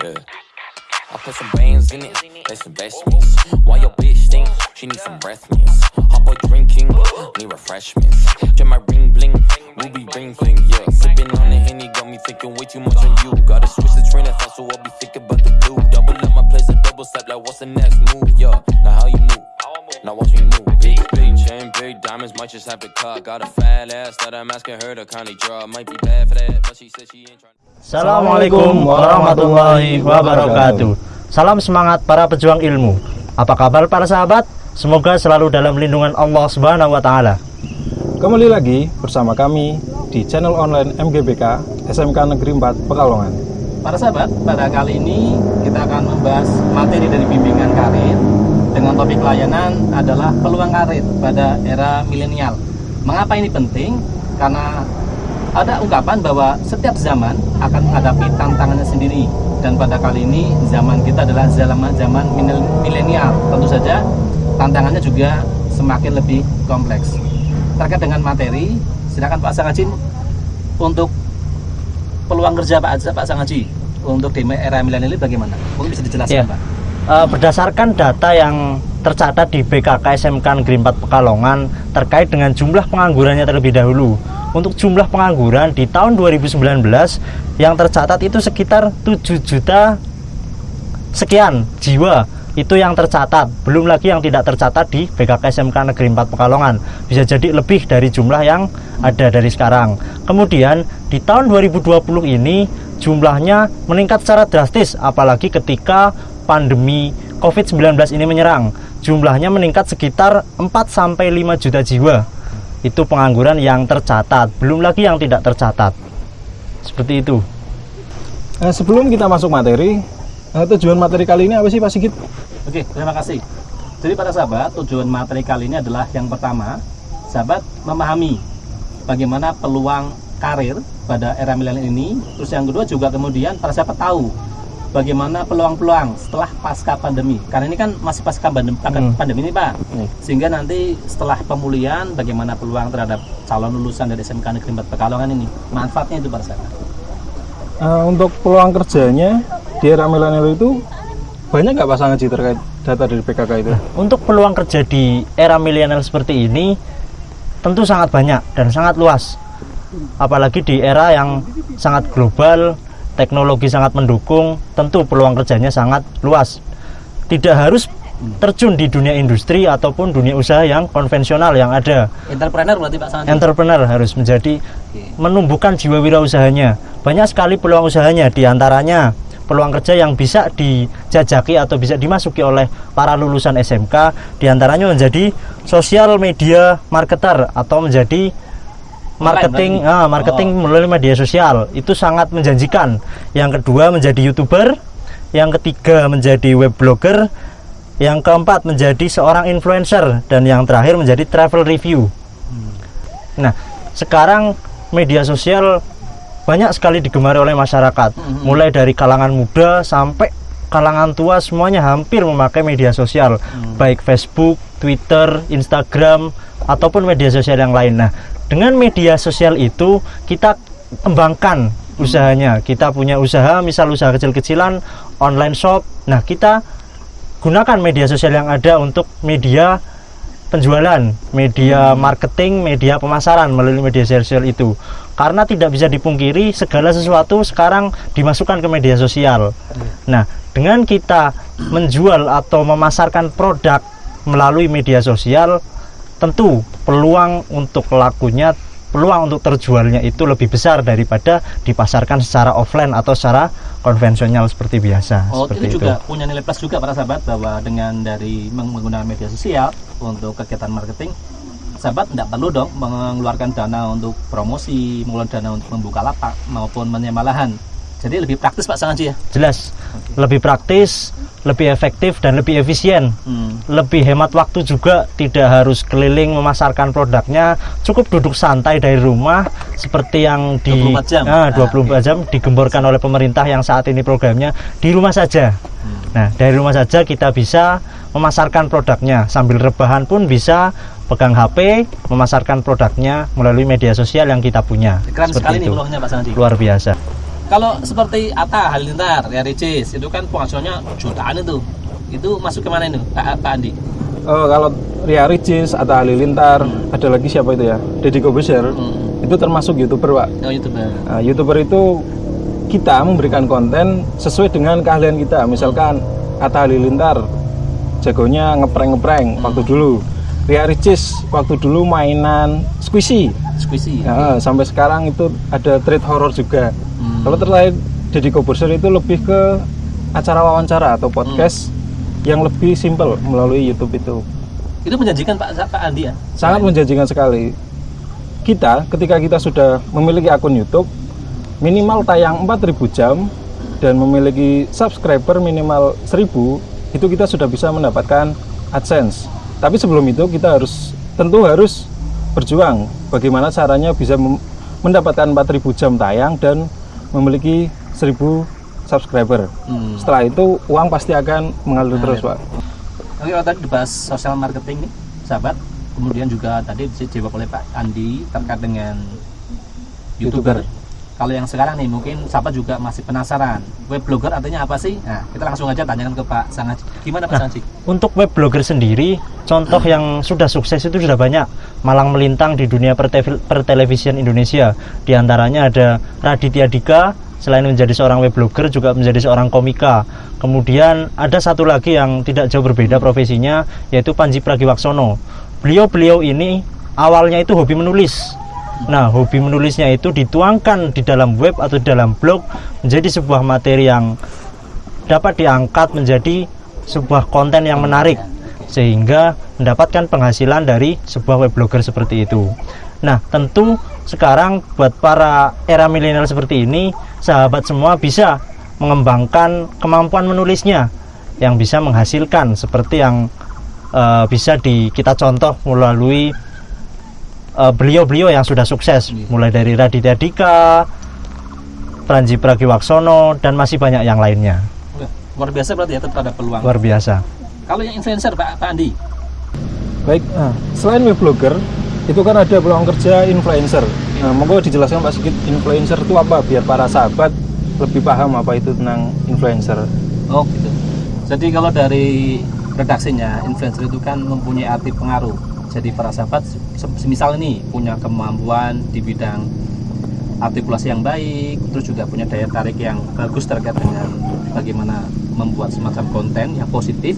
Yeah. I put some bands in it, that's investments. Why your bitch think she need some breath mints? Hot boy drinking, need refreshments. Get my ring bling, ruby ring bling, yeah. Sipping on the henny, got me thinking way too much on you. Gotta switch the train of thought, so I'll be thinking about the blue. Double up my place, a double step, like what's the next move, yeah. Now how you move? Now watch me move. Big, big chain, big diamonds, might just have to cut. Got a fat ass that I'm asking her to kindly draw. Might be bad for that, but she said. Assalamualaikum warahmatullahi wabarakatuh Salam semangat para pejuang ilmu Apa kabar para sahabat? Semoga selalu dalam lindungan Allah subhanahu wa ta'ala Kembali lagi bersama kami di channel online MGBK SMK Negeri 4 Pekalongan Para sahabat, pada kali ini kita akan membahas materi dari bimbingan karir dengan topik layanan adalah peluang karir pada era milenial. Mengapa ini penting? Karena ada ungkapan bahwa setiap zaman akan menghadapi tantangannya sendiri. Dan pada kali ini zaman kita adalah zaman zaman milenial. Tentu saja tantangannya juga semakin lebih kompleks. Terkait dengan materi silakan Pak Sangajin untuk peluang kerja Pak Pak Sangaji untuk di era milenial ini bagaimana? Mungkin bisa dijelaskan ya. Pak. Uh, berdasarkan data yang tercatat di BKK SMK Negeri 4 Pekalongan terkait dengan jumlah penganggurannya terlebih dahulu untuk jumlah pengangguran di tahun 2019 yang tercatat itu sekitar 7 juta sekian jiwa. Itu yang tercatat. Belum lagi yang tidak tercatat di BKK SMK Negeri 4 Pekalongan. Bisa jadi lebih dari jumlah yang ada dari sekarang. Kemudian di tahun 2020 ini jumlahnya meningkat secara drastis apalagi ketika pandemi COVID-19 ini menyerang. Jumlahnya meningkat sekitar 4-5 juta jiwa itu pengangguran yang tercatat. Belum lagi yang tidak tercatat. Seperti itu. Eh, sebelum kita masuk materi eh, tujuan materi kali ini apa sih Pak Sigit? Oke terima kasih. Jadi para sahabat tujuan materi kali ini adalah yang pertama sahabat memahami bagaimana peluang karir pada era milenial ini. Terus yang kedua juga kemudian para sahabat tahu bagaimana peluang-peluang setelah pasca pandemi. Karena ini kan masih pasca pandemi, hmm. pandemi ini Pak. Hmm. sehingga nanti setelah pemulihan bagaimana peluang terhadap calon lulusan dari SMK Negeri 4 Pekalongan ini? Manfaatnya itu Pak saya uh, untuk peluang kerjanya di era milenial itu banyak nggak pasangan sih terkait data dari PKK itu? Untuk peluang kerja di era milenial seperti ini tentu sangat banyak dan sangat luas. Apalagi di era yang sangat global teknologi sangat mendukung, tentu peluang kerjanya sangat luas. Tidak harus terjun di dunia industri ataupun dunia usaha yang konvensional yang ada. Entrepreneur berarti Pak Santi? Entrepreneur harus menjadi menumbuhkan jiwa wirausahanya. Banyak sekali peluang usahanya di antaranya peluang kerja yang bisa dijajaki atau bisa dimasuki oleh para lulusan SMK di antaranya menjadi sosial media marketer atau menjadi marketing ah, marketing oh. melalui media sosial itu sangat menjanjikan yang kedua menjadi youtuber yang ketiga menjadi web blogger yang keempat menjadi seorang influencer dan yang terakhir menjadi travel review hmm. nah sekarang media sosial banyak sekali digemari oleh masyarakat hmm. mulai dari kalangan muda sampai kalangan tua semuanya hampir memakai media sosial hmm. baik Facebook, Twitter, Instagram ataupun media sosial yang lain. Nah, dengan media sosial itu kita kembangkan usahanya kita punya usaha misal usaha kecil-kecilan online shop nah kita gunakan media sosial yang ada untuk media penjualan media hmm. marketing media pemasaran melalui media sosial itu karena tidak bisa dipungkiri segala sesuatu sekarang dimasukkan ke media sosial hmm. nah dengan kita menjual atau memasarkan produk melalui media sosial tentu peluang untuk lakunya peluang untuk terjualnya itu lebih besar daripada dipasarkan secara offline atau secara konvensional seperti biasa. Oh, seperti itu juga itu. punya nilai plus juga para sahabat bahwa dengan dari menggunakan media sosial untuk kegiatan marketing, sahabat tidak perlu dong mengeluarkan dana untuk promosi, mengeluarkan dana untuk membuka lapak maupun menyewa lahan jadi lebih praktis Pak Sangaji ya? Jelas. Okay. Lebih praktis, lebih efektif dan lebih efisien. Hmm. Lebih hemat waktu juga, tidak harus keliling memasarkan produknya. Cukup duduk santai dari rumah seperti yang di 24 jam. Ah, 24 ah, okay. jam digemborkan oleh pemerintah yang saat ini programnya di rumah saja. Hmm. Nah, dari rumah saja kita bisa memasarkan produknya sambil rebahan pun bisa pegang HP, memasarkan produknya melalui media sosial yang kita punya. Keren sekali itu. nih Pak Sanji. Luar biasa. Kalau seperti Atta Halilintar, ya Ricis, itu kan penghasilannya jutaan itu. Itu masuk ke mana itu, Pak, Pak Andi? Oh, kalau Ria Ricis atau Halilintar, ada lagi siapa itu ya? Deddy Kobuser. Hmm. Itu termasuk YouTuber, Pak. Oh, YouTuber. Nah, YouTuber itu kita memberikan konten sesuai dengan keahlian kita. Misalkan Atta Halilintar jagonya ngeprank-ngeprank waktu dulu. Ria Ricis waktu dulu mainan squishy. Squishy. Ya, sampai sekarang itu ada treat horror juga. Hmm. Kalau terakhir Deddy Kobuser itu lebih ke acara wawancara atau podcast yang lebih simpel melalui YouTube itu. Itu menjanjikan Pak Pak Andi ya? Sangat menjanjikan sekali. Kita ketika kita sudah memiliki akun YouTube minimal tayang 4000 jam dan memiliki subscriber minimal 1000 itu kita sudah bisa mendapatkan AdSense. Tapi sebelum itu kita harus tentu harus berjuang bagaimana caranya bisa mendapatkan 4000 jam tayang dan memiliki 1000 subscriber. Hmm. Setelah itu uang pasti akan mengalir terus, Pak. Oke, kalau tadi dibahas sosial marketing nih, sahabat. Kemudian juga tadi dijawab oleh Pak Andi terkait dengan YouTuber. Kalau yang sekarang nih mungkin sahabat juga masih penasaran. Web blogger artinya apa sih? Nah, kita langsung aja tanyakan ke Pak Sangaji. Gimana Pak Nah, Sangaji? Untuk web blogger sendiri, contoh yang sudah sukses itu sudah banyak malang melintang di dunia pertelevisian Indonesia. Di antaranya ada Raditya Dika, selain menjadi seorang web blogger juga menjadi seorang komika. Kemudian ada satu lagi yang tidak jauh berbeda profesinya yaitu Panji Pragiwaksono. Beliau-beliau ini awalnya itu hobi menulis. Nah, hobi menulisnya itu dituangkan di dalam web atau di dalam blog menjadi sebuah materi yang dapat diangkat menjadi sebuah konten yang menarik sehingga mendapatkan penghasilan dari sebuah web blogger seperti itu. Nah, tentu sekarang buat para era milenial seperti ini, sahabat semua bisa mengembangkan kemampuan menulisnya yang bisa menghasilkan seperti yang eh, bisa di kita contoh melalui eh, beliau-beliau yang sudah sukses mulai dari Raditya Dika, Pranji Pragiwaksono dan masih banyak yang lainnya. Luar biasa berarti ya tetap ada peluang. Luar biasa. Kalau yang influencer Pak, Pak Andi, Baik, nah, selain web blogger, itu kan ada peluang kerja influencer. Nah, monggo dijelaskan Pak Sigit, influencer itu apa biar para sahabat lebih paham apa itu tentang influencer. Oh gitu. Jadi kalau dari redaksinya, influencer itu kan mempunyai arti pengaruh. Jadi para sahabat, se- semisal ini punya kemampuan di bidang artikulasi yang baik, terus juga punya daya tarik yang bagus terkait dengan bagaimana membuat semacam konten yang positif,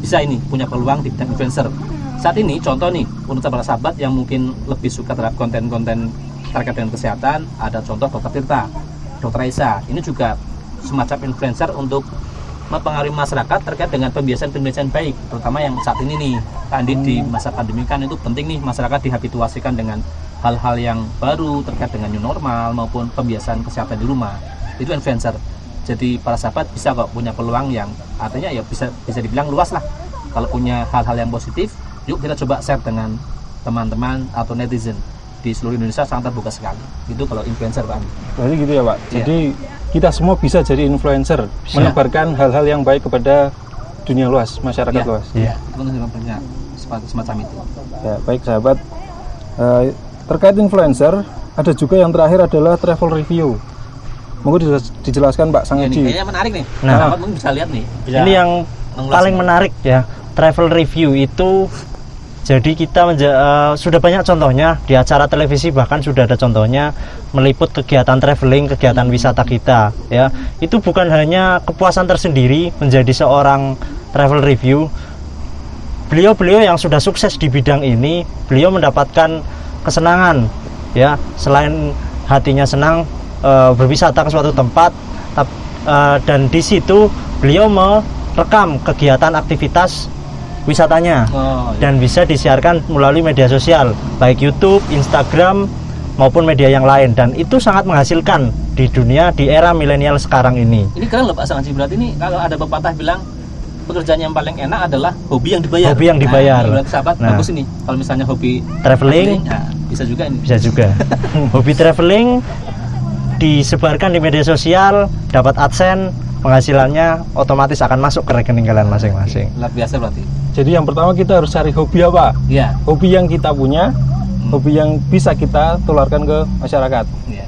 bisa ini punya peluang di bidang influencer. Saat ini contoh nih untuk para sahabat yang mungkin lebih suka terhadap konten-konten terkait dengan kesehatan, ada contoh Dokter Tirta, Dokter Aisyah. Ini juga semacam influencer untuk mempengaruhi masyarakat terkait dengan pembiasaan-pembiasaan baik, terutama yang saat ini nih, Pak Andi di masa pandemi kan itu penting nih masyarakat dihabituasikan dengan hal-hal yang baru terkait dengan new normal maupun pembiasaan kesehatan di rumah. Itu influencer. Jadi para sahabat bisa kok punya peluang yang artinya ya bisa bisa dibilang luas lah. Kalau punya hal-hal yang positif, yuk kita coba share dengan teman-teman atau netizen di seluruh Indonesia sangat terbuka sekali. Itu kalau influencer Pak. Berarti gitu ya Pak. Iya. Jadi kita semua bisa jadi influencer, menebarkan hal-hal yang baik kepada dunia luas, masyarakat Iya. luas. Iya. Itu kan punya semacam- semacam itu. Ya, baik sahabat. Eh, terkait influencer, ada juga yang terakhir adalah travel review. Monggo dijelas- dijelaskan Pak Ya, nih, Sangaji. kayaknya menarik nih. Nah. Mungkin bisa lihat nih. Bisa Ini yang paling menarik ya. Travel review itu jadi kita menja- eh, sudah banyak contohnya di acara televisi bahkan sudah ada contohnya meliput kegiatan traveling, kegiatan wisata kita ya. Itu bukan hanya kepuasan tersendiri menjadi seorang travel review. Beliau-beliau yang sudah sukses di bidang ini, beliau mendapatkan kesenangan ya. Selain hatinya senang eh, berwisata ke suatu tempat tap- eh, dan di situ beliau merekam kegiatan aktivitas wisatanya Oh, iya. dan bisa disiarkan melalui media sosial baik YouTube, Instagram maupun media yang lain dan itu sangat menghasilkan di dunia di era milenial sekarang ini. Ini keren loh Pak Sangaji. Berarti ini kalau ada pepatah bilang pekerjaan yang paling enak adalah hobi yang dibayar. Hobi yang dibayar. Nah, ini sahabat Nah. bagus ini. Kalau misalnya hobi Traveling nah, bisa juga ini. bisa juga. Hobi traveling disebarkan di media sosial, dapat adsense, penghasilannya otomatis akan masuk ke rekening kalian masing-masing. Luar biasa berarti. Jadi yang pertama kita harus cari hobi apa? Iya. Hobi yang kita punya, hobi yang bisa kita tularkan ke masyarakat. Iya.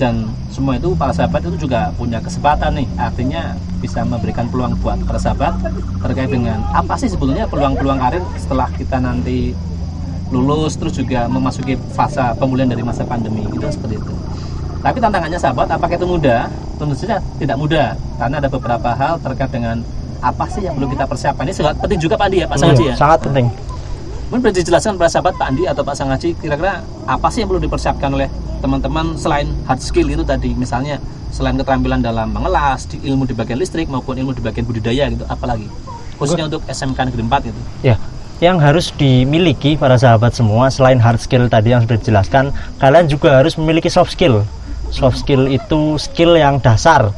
Dan semua itu para sahabat itu juga punya kesempatan nih artinya bisa memberikan peluang buat para sahabat terkait dengan apa sih sebetulnya peluang-peluang karir setelah kita nanti lulus terus juga memasuki fase pemulihan dari masa pandemi itu seperti itu tapi tantangannya sahabat apakah itu mudah tentu saja tidak mudah karena ada beberapa hal terkait dengan apa sih yang perlu kita persiapkan? Ini sangat penting juga Pak Andi ya Pak Sangaji ya? sangat penting. Mungkin bisa dijelaskan pada sahabat Pak Andi atau Pak Sangaji kira-kira apa sih yang perlu dipersiapkan oleh teman-teman selain hard skill itu tadi? Misalnya selain keterampilan dalam mengelas, di ilmu di bagian listrik maupun ilmu di bagian budidaya gitu apalagi khususnya untuk SMK Negeri 4 gitu. ya yang harus dimiliki para sahabat semua selain hard skill tadi yang sudah dijelaskan kalian juga harus memiliki soft skill. Soft skill itu skill yang dasar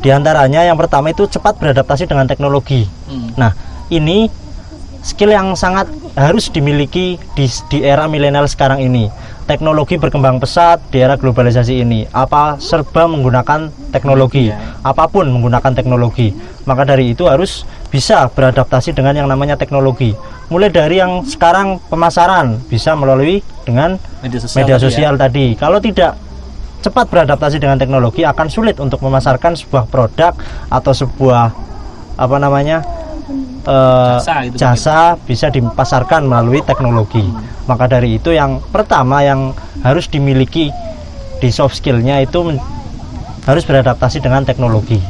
Di antaranya yang pertama itu cepat beradaptasi dengan teknologi Hmm. Nah, ini skill yang sangat harus dimiliki di, di era milenial sekarang ini. Teknologi berkembang pesat di era globalisasi ini. Apa serba menggunakan teknologi, Iya. apa pun menggunakan teknologi. Maka dari itu harus bisa beradaptasi dengan yang namanya teknologi. Mulai dari yang sekarang pemasaran bisa melalui dengan Media sosial. media tadi ya. sosial tadi. Kalau tidak cepat beradaptasi dengan teknologi akan sulit untuk memasarkan sebuah produk atau sebuah apa namanya eh, Jasa gitu jasa bisa dipasarkan melalui teknologi. Maka dari itu yang pertama yang harus dimiliki di soft skillnya itu harus beradaptasi dengan teknologi.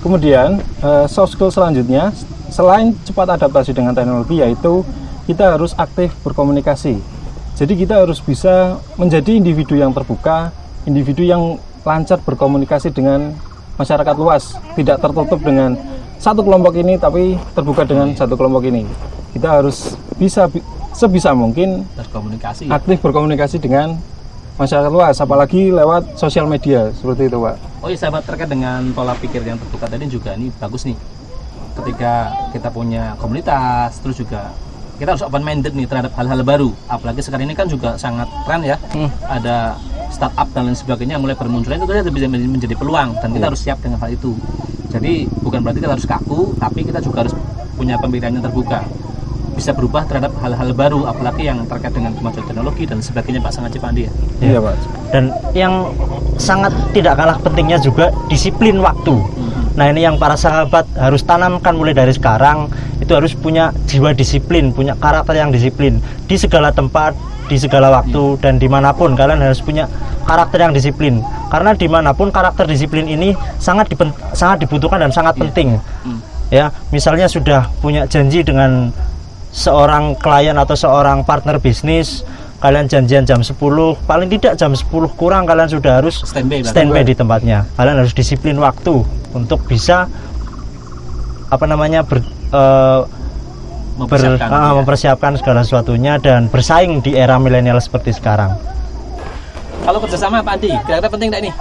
Kemudian eh, soft skill selanjutnya selain cepat adaptasi dengan teknologi yaitu kita harus aktif berkomunikasi. Jadi kita harus bisa menjadi individu yang terbuka, individu yang lancar berkomunikasi dengan masyarakat luas, tidak tertutup dengan satu kelompok ini tapi terbuka dengan satu kelompok ini. Kita harus bisa bi- sebisa mungkin berkomunikasi. ya. aktif berkomunikasi dengan masyarakat luas, apalagi lewat sosial media seperti itu, Pak. Oh iya sahabat terkait dengan pola pikir yang terbuka tadi juga ini bagus nih. Ketika kita punya komunitas, terus juga kita harus open minded nih terhadap hal-hal baru. Apalagi sekarang ini kan juga sangat tren ya. Ada startup dan lain sebagainya mulai bermunculan itu kan bisa menjadi- menjadi peluang dan kita harus siap dengan hal itu. Jadi bukan berarti kita harus kaku, tapi kita juga harus punya pemikiran yang terbuka. Bisa berubah terhadap hal-hal baru, apalagi yang terkait dengan kemajuan teknologi dan sebagainya Pak Sangat Cipandi ya. Iya, Pak. Dan yang sangat tidak kalah pentingnya juga disiplin waktu. Nah ini yang para sahabat harus tanamkan mulai dari sekarang itu harus punya jiwa disiplin, punya karakter yang disiplin di segala tempat, di segala waktu dan di mana pun kalian harus punya karakter yang disiplin. Karena di mana pun karakter disiplin ini sangat sangat dibutuhkan dan sangat penting. Hmm. Ya misalnya sudah punya janji dengan seorang klien atau seorang partner bisnis kalian janjian jam 10 paling tidak jam 10 kurang kalian sudah harus Standby, Pak. standby di tempatnya kalian harus disiplin waktu untuk bisa apa namanya ber, eh, ber- Mempersiapkan, ah, ya. mempersiapkan segala sesuatunya dan bersaing di era milenial seperti sekarang Kalau kerjasama Pak Andi, kira-kira penting tidak ini?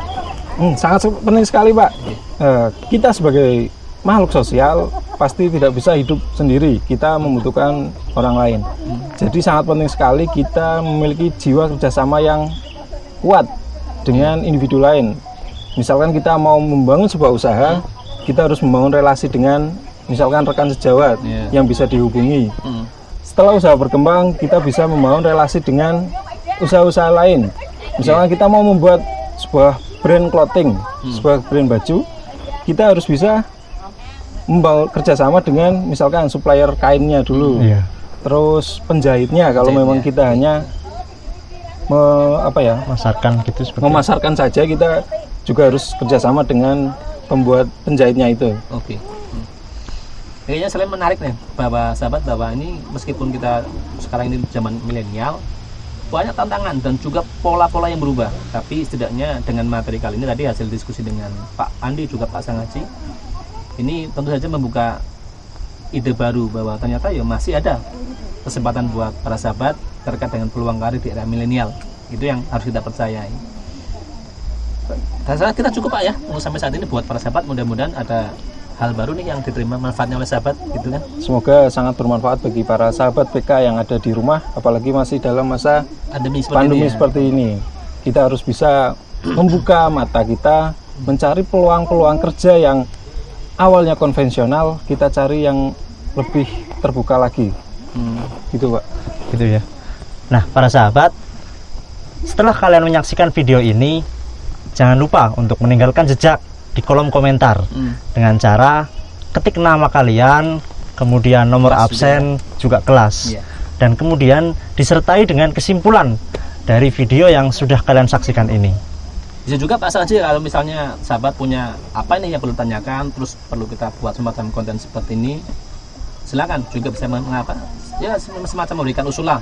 Hmm, sangat penting sekali Pak. Eh, kita sebagai makhluk sosial pasti tidak bisa hidup sendiri. Kita membutuhkan orang lain. Jadi sangat penting sekali kita memiliki jiwa kerjasama yang kuat dengan individu lain. Misalkan kita mau membangun sebuah usaha, kita harus membangun relasi dengan misalkan rekan sejawat Iya. yang bisa dihubungi. Hmm. Setelah usaha berkembang, kita bisa membangun relasi dengan usaha-usaha lain. Misalnya kita mau membuat sebuah brand clothing, sebuah brand baju, kita harus bisa membangun kerjasama dengan misalkan supplier kainnya dulu, Iya. terus penjahitnya kalau Penjahitnya. memang kita hanya me- apa ya masarkan gitu seperti memasarkan saja, kita juga harus kerjasama dengan pembuat penjahitnya itu. Oke. Hmm. Kayaknya selain menarik nih, bahwa sahabat bahwa ini meskipun kita sekarang ini zaman milenial, banyak tantangan dan juga pola-pola yang berubah. Tapi setidaknya dengan materi kali ini tadi hasil diskusi dengan Pak Andi juga Pak Sangaji, ini tentu saja membuka ide baru bahwa ternyata ya masih ada kesempatan buat para sahabat terkait dengan peluang karir di era milenial. Itu yang harus kita percayai. Dan kita cukup Pak ya untuk sampai saat ini buat para sahabat mudah-mudahan ada hal baru nih yang diterima manfaatnya oleh sahabat gitu kan. Semoga sangat bermanfaat bagi para sahabat PK yang ada di rumah, apalagi masih dalam masa Pandemi seperti pandemi ini. ya. seperti ini. Kita harus bisa membuka mata kita, mencari peluang-peluang kerja yang awalnya konvensional, kita cari yang lebih terbuka lagi. Hmm. Gitu, Pak. gitu ya. Nah, para sahabat, setelah kalian menyaksikan video ini, jangan lupa untuk meninggalkan jejak di kolom komentar Hmm. dengan cara ketik nama kalian, kemudian nomor Kelas absen juga kelas. Iya. Dan kemudian disertai dengan kesimpulan dari video yang sudah kalian saksikan ini. Bisa juga Pak Sanji kalau misalnya sahabat punya apa ini yang perlu tanyakan, terus perlu kita buat semacam konten seperti ini, silakan juga bisa mengapa ya semacam memberikan usulan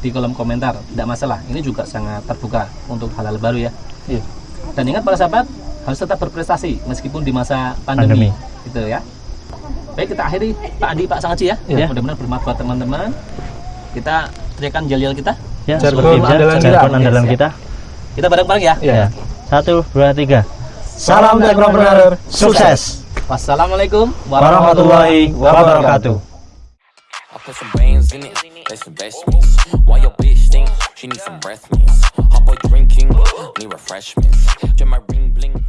di kolom komentar, tidak masalah. Ini juga sangat terbuka untuk hal-hal baru ya. Iya. Dan ingat para sahabat harus tetap berprestasi meskipun di masa Pandemi. pandemi, gitu ya. Baik kita akhiri Pak Adi Pak Sangaji ya. Iya. Mudah-mudahan bermanfaat buat teman-teman. Kita teriakan jalial kita. Ya, Jargon andalan kita. jargon andalan ya. kita. Kita bareng-bareng ya. Ya. Ya. Satu, dua, tiga. Salam teknopreneur, sukses. Wassalamualaikum Warahmatullahi wabarakatuh. She needs some breath mints. Hop drinking, need refreshments. Turn my ring bling.